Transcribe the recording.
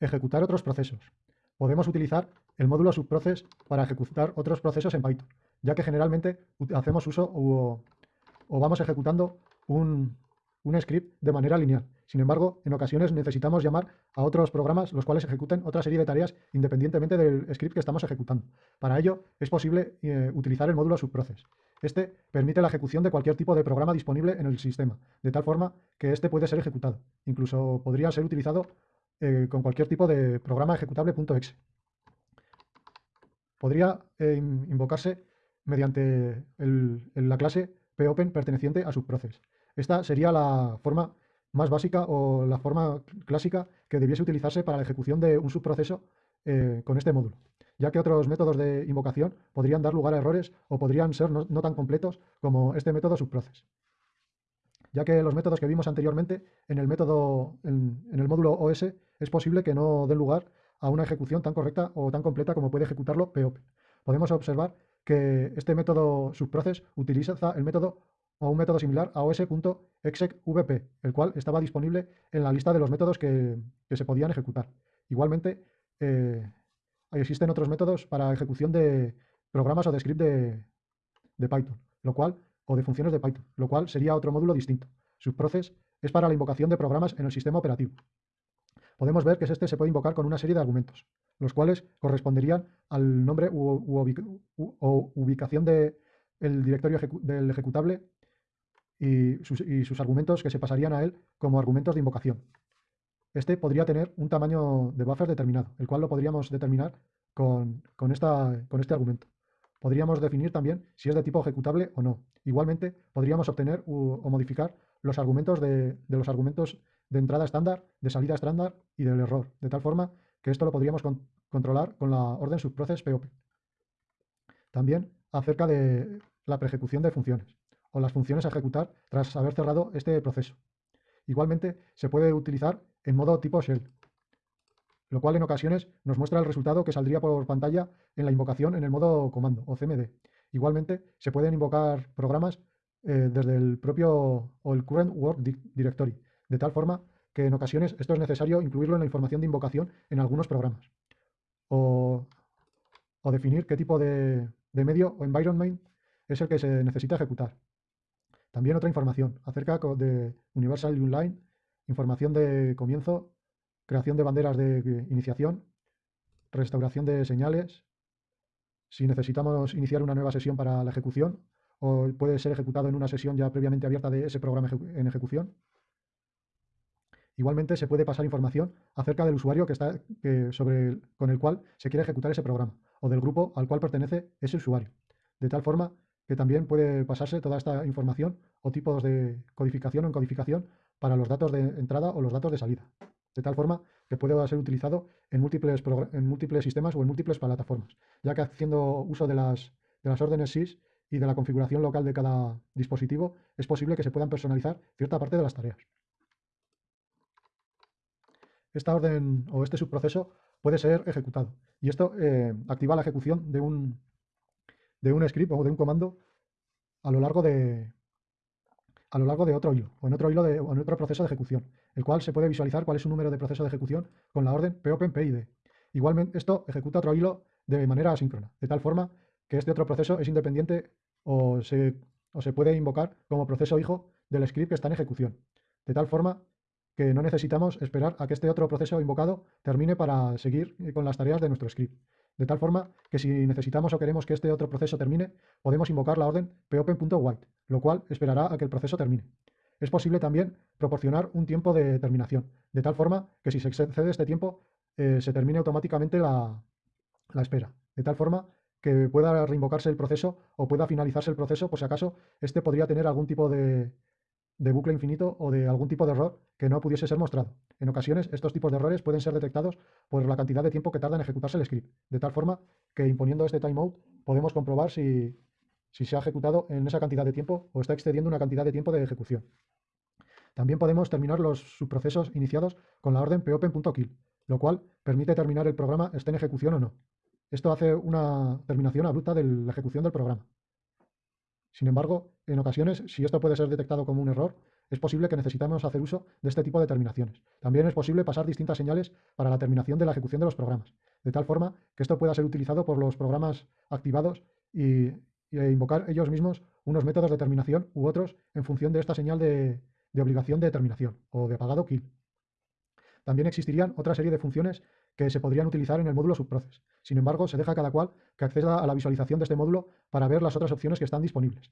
ejecutar otros procesos. Podemos utilizar el módulo subprocess para ejecutar otros procesos en Python, ya que generalmente hacemos uso o, vamos ejecutando un, un script de manera lineal. Sin embargo, en ocasiones necesitamos llamar a otros programas los cuales ejecuten otra serie de tareas independientemente del script que estamos ejecutando. Para ello es posible eh, utilizar el módulo subprocess. Este permite la ejecución de cualquier tipo de programa disponible en el sistema, de tal forma que este puede ser ejecutado. Incluso podría ser utilizado eh, con cualquier tipo de programa ejecutable.exe. Podría eh, invocarse mediante la clase popen perteneciente a subprocess. Esta sería la forma más básica o la forma clásica que debiese utilizarse para la ejecución de un subproceso eh, con este módulo, ya que otros métodos de invocación podrían dar lugar a errores o podrían ser no, tan completos como este método subprocess ya que los métodos que vimos anteriormente en el método en, el módulo OS es posible que no den lugar a una ejecución tan correcta o tan completa como puede ejecutarlo POP. Podemos observar que este método subprocess utiliza el método o un método similar a os.execvp, el cual estaba disponible en la lista de los métodos que, se podían ejecutar. Igualmente, eh, existen otros métodos para ejecución de programas o de script de, de Python, lo cual o de funciones de Python, lo cual sería otro módulo distinto. Subprocess es para la invocación de programas en el sistema operativo. Podemos ver que este se puede invocar con una serie de argumentos, los cuales corresponderían al nombre u, ubicación del directorio del ejecutable y sus, argumentos que se pasarían a él como argumentos de invocación. Este podría tener un tamaño de buffer determinado, el cual lo podríamos determinar con, esta, con este argumento. Podríamos definir también si es de tipo ejecutable o no. Igualmente, podríamos obtener o modificar los argumentos de, los argumentos de entrada estándar, de salida estándar y del error, de tal forma que esto lo podríamos controlar con la orden subprocess POP. También acerca de la preejecución de funciones o las funciones a ejecutar tras haber cerrado este proceso. Igualmente, se puede utilizar en modo tipo shell, lo cual en ocasiones nos muestra el resultado que saldría por pantalla en la invocación en el modo comando o CMD. Igualmente, se pueden invocar programas eh, desde el propio o el current work directory, de tal forma que en ocasiones esto es necesario incluirlo en la información de invocación en algunos programas. O, definir qué tipo de, de medio o environment es el que se necesita ejecutar. También otra información acerca de Universal Online, información de comienzo creación de banderas de iniciación, restauración de señales, si necesitamos iniciar una nueva sesión para la ejecución, o puede ser ejecutado en una sesión ya previamente abierta de ese programa en ejecución. Igualmente se puede pasar información acerca del usuario que está, sobre con el cual se quiere ejecutar ese programa o del grupo al cual pertenece ese usuario. De tal forma que también puede pasarse toda esta información o tipos de codificación o encodificación para los datos de entrada o los datos de salida de tal forma que puede ser utilizado en múltiples, en múltiples sistemas o en múltiples plataformas, ya que haciendo uso de las, de las órdenes SYS y de la configuración local de cada dispositivo, es posible que se puedan personalizar cierta parte de las tareas. Esta orden o este subproceso puede ser ejecutado y esto eh, activa la ejecución de un, de un script o de un comando a lo largo de, a lo largo de otro hilo, o en otro hilo de, o en otro proceso de ejecución, el cual se puede visualizar cuál es su número de proceso de ejecución con la orden popenpid. Igualmente, esto ejecuta otro hilo de manera asíncrona, de tal forma que este otro proceso es independiente o se, o se puede invocar como proceso hijo del script que está en ejecución, de tal forma que no necesitamos esperar a que este otro proceso invocado termine para seguir con las tareas de nuestro script. De tal forma que si necesitamos o queremos que este otro proceso termine, podemos invocar la orden popen.wait, lo cual esperará a que el proceso termine. Es posible también proporcionar un tiempo de terminación, de tal forma que si se excede este tiempo, eh, se termine automáticamente la, la espera, de tal forma que pueda reinvocarse el proceso o pueda finalizarse el proceso por si acaso este podría tener algún tipo de, de bucle infinito o de algún tipo de error que no pudiese ser mostrado. En ocasiones, estos tipos de errores pueden ser detectados por la cantidad de tiempo que tarda en ejecutarse el script, de tal forma que imponiendo este timeout podemos comprobar si, se ha ejecutado en esa cantidad de tiempo o está excediendo una cantidad de tiempo de ejecución. También podemos terminar los subprocesos iniciados con la orden popen.kill, lo cual permite terminar el programa esté en ejecución o no. Esto hace una terminación abrupta de la ejecución del programa. Sin embargo, en ocasiones, si esto puede ser detectado como un error, es posible que necesitemos hacer uso de este tipo de terminaciones. También es posible pasar distintas señales para la terminación de la ejecución de los programas, de tal forma que esto pueda ser utilizado por los programas activados y, e invocar ellos mismos unos métodos de terminación u otros en función de esta señal de, de obligación de terminación o de apagado kill. También existirían otra serie de funciones que se podrían utilizar en el módulo subproces. Sin embargo, se deja cada cual que acceda a la visualización de este módulo para ver las otras opciones que están disponibles.